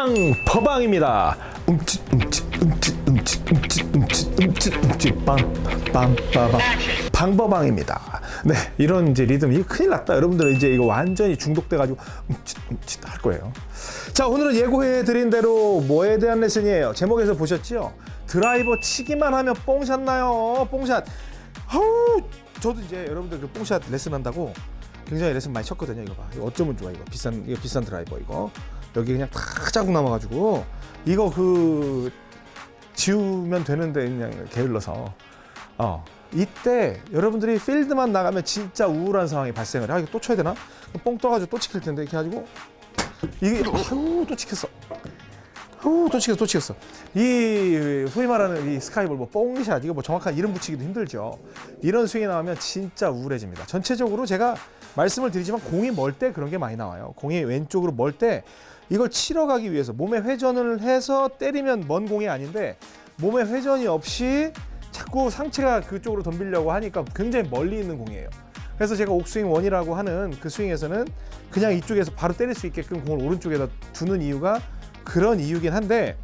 방퍼방입니다. 움찔 움찔 움찔 움찔 움찔 움찔 움찔 움찔 빵빵 빠방 방퍼방입니다. 네 이런 이제 리듬이 큰일 났다. 여러분들은 이제 이거 완전히 중독돼 가지고 움찔 움찔 할 거예요. 자 오늘은 예고해 드린 대로 뭐에 대한 레슨이에요. 제목에서 보셨죠? 드라이버 치기만 하면 뽕샷 나요. 뽕샷. 아우 저도 이제 여러분들 그 뽕샷 레슨 한다고 굉장히 레슨 많이 쳤거든요. 이거 봐. 이거 어쩌면 좋아 이거 비싼 이거 비싼 드라이버 이거 여기 그냥 탁 자국 남아가지고 이거 그 지우면 되는데 그냥 게을러서 어 이때 여러분들이 필드만 나가면 진짜 우울한 상황이 발생을 해. 아 이거 또 쳐야 되나? 뽕 떠가지고 또 찍힐 텐데 이렇게 해가지고 이게 아유 또 찍혔어. 후, 또 치겠어, 또 치겠어. 이 소위 말하는 이 스카이볼, 뭐 뽕샷 이거 뭐 정확한 이름 붙이기도 힘들죠. 이런 스윙이 나오면 진짜 우울해집니다. 전체적으로 제가 말씀을 드리지만 공이 멀 때 그런 게 많이 나와요. 공이 왼쪽으로 멀 때 이걸 치러 가기 위해서 몸에 회전을 해서 때리면 먼 공이 아닌데 몸에 회전이 없이 자꾸 상체가 그쪽으로 덤비려고 하니까 굉장히 멀리 있는 공이에요. 그래서 제가 옥스윙 원이라고 하는 그 스윙에서는 그냥 이쪽에서 바로 때릴 수 있게끔 공을 오른쪽에다 두는 이유가 그런 이유긴 한데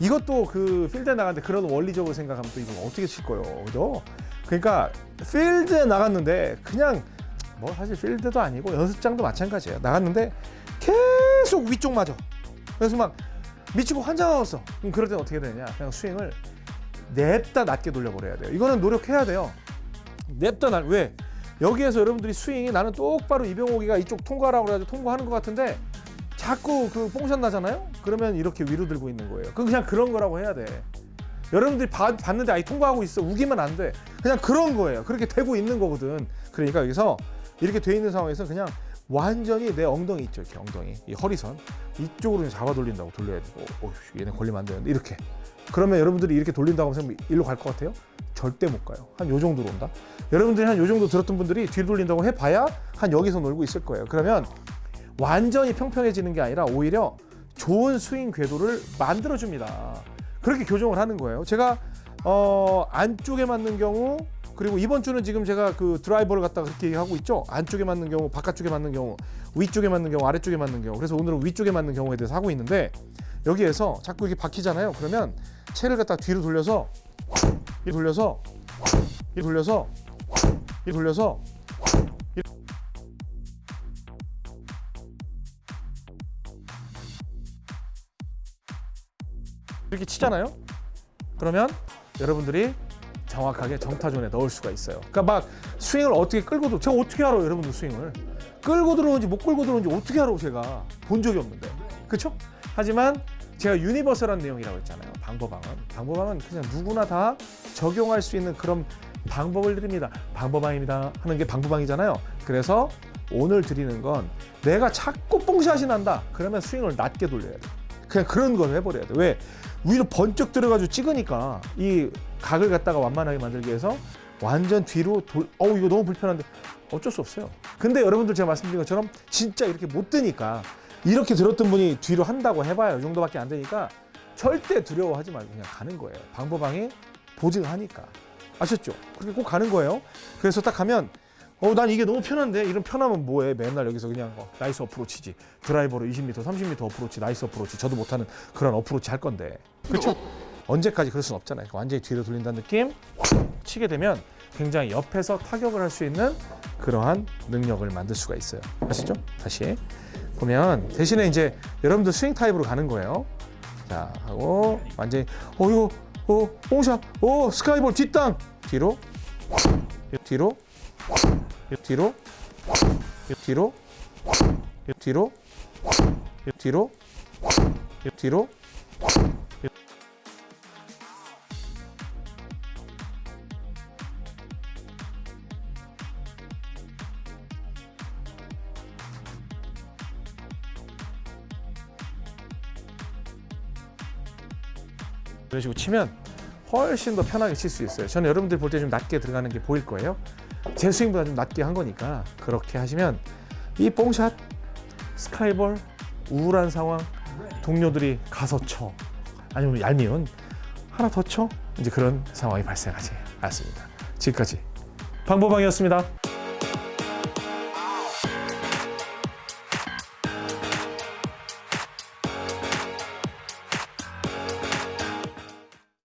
이것도 그 필드에 나갔는데 그런 원리적으로 생각하면 또 이거 어떻게 칠 거예요, 그죠? 그러니까 필드에 나갔는데 그냥 뭐 사실 필드도 아니고 연습장도 마찬가지예요. 나갔는데 계속 위쪽 맞아. 그래서 막 미치고 환장하겠어. 그럼 그럴 땐 어떻게 되냐? 그냥 스윙을 냅다 낮게 돌려버려야 돼요. 이거는 노력해야 돼요. 냅다 날 왜? 여기에서 여러분들이 스윙이 나는 똑바로 이병옥이가 이쪽 통과라고 그래가지고 통과하는 것 같은데 자꾸 그 뽕샷 나잖아요? 그러면 이렇게 위로 들고 있는 거예요. 그건 그냥 그런 거라고 해야 돼. 여러분들이 봐- 봤는데 아이 통과하고 있어. 우기면 안 돼. 그냥 그런 거예요. 그렇게 되고 있는 거거든. 그러니까 여기서 이렇게 돼 있는 상황에서 그냥 완전히 내 엉덩이 있죠. 이렇게 엉덩이. 이 허리선. 이쪽으로 잡아 돌린다고 돌려야 되고. 어, 얘네 걸리면 안 되는데. 이렇게. 그러면 여러분들이 이렇게 돌린다고 하면 일로 갈 것 같아요? 절대 못 가요. 한 요 정도로 온다. 여러분들이 한 요 정도 들었던 분들이 뒤로 돌린다고 해봐야 한 여기서 놀고 있을 거예요. 그러면 완전히 평평해지는 게 아니라 오히려 좋은 스윙 궤도를 만들어 줍니다. 그렇게 교정을 하는 거예요. 제가 어, 안쪽에 맞는 경우 그리고 이번 주는 지금 제가 그 드라이버를 갖다가 그렇게 얘기하고 있죠. 안쪽에 맞는 경우, 바깥쪽에 맞는 경우, 위쪽에 맞는 경우, 아래쪽에 맞는 경우. 그래서 오늘은 위쪽에 맞는 경우에 대해서 하고 있는데 여기에서 자꾸 이게 박히잖아요. 그러면 채를 갖다 뒤로 돌려서 이 돌려서 이 돌려서 이 돌려서 이렇게 치잖아요. 그러면 여러분들이 정확하게 정타존에 넣을 수가 있어요. 그러니까 막 스윙을 어떻게 끌고 들 제가 어떻게 알아요, 여러분들 스윙을 끌고 들어오는지 못 끌고 들어오는지 어떻게 알아요, 제가 본 적이 없는데, 그렇죠? 하지만 제가 유니버설한 내용이라고 했잖아요. 방법방은 방법방은 그냥 누구나 다 적용할 수 있는 그런 방법을 드립니다. 방법방입니다 하는 게 방법방이잖아요. 그래서 오늘 드리는 건 내가 자꾸 뽕샷이 난다. 그러면 스윙을 낮게 돌려야 돼. 그냥 그런 걸 해버려야 돼. 왜? 위로 번쩍 들어가지고 찍으니까 이 각을 갖다가 완만하게 만들기 위해서 완전 뒤로 돌, 어우 이거 너무 불편한데 어쩔 수 없어요. 근데 여러분들 제가 말씀드린 것처럼 진짜 이렇게 못 드니까 이렇게 들었던 분이 뒤로 한다고 해봐요. 이 정도밖에 안 되니까 절대 두려워하지 말고 그냥 가는 거예요. 방법방이 보증하니까. 아셨죠? 그렇게 꼭 가는 거예요. 그래서 딱 가면 어, 난 이게 너무 편한데 이런 편하면 뭐해? 맨날 여기서 그냥 어, nice approach지. 드라이버로 20m, 30m approach, nice approach. 저도 못하는 그런 approach 할 건데. 그렇죠? 언제까지 그럴 수는 없잖아요. 완전히 뒤로 돌린다는 느낌? 치게 되면 굉장히 옆에서 타격을 할 수 있는 그러한 능력을 만들 수가 있어요. 아시죠? 다시. 보면 대신에 이제 여러분들 스윙 타입으로 가는 거예요. 자 하고 완전히 어 이거 어 뽕샷 어 스카이볼 뒷땅! 뒤로. 뒤로. 뒤로. 뒤로. 뒤로. 뒤로. 뒤로 이런 식으로 치면 훨씬 더 편하게 칠 수 있어요. 저는 여러분들 볼때 좀 낮게 들어가는 게 보일 거예요. 제 스윙보다 좀 낮게 한 거니까 그렇게 하시면 이 뽕샷, 스카이볼, 우울한 상황, 동료들이 가서 쳐 아니면 얄미운 하나 더 쳐 이제 그런 상황이 발생하지 않습니다. 지금까지 방보방이었습니다.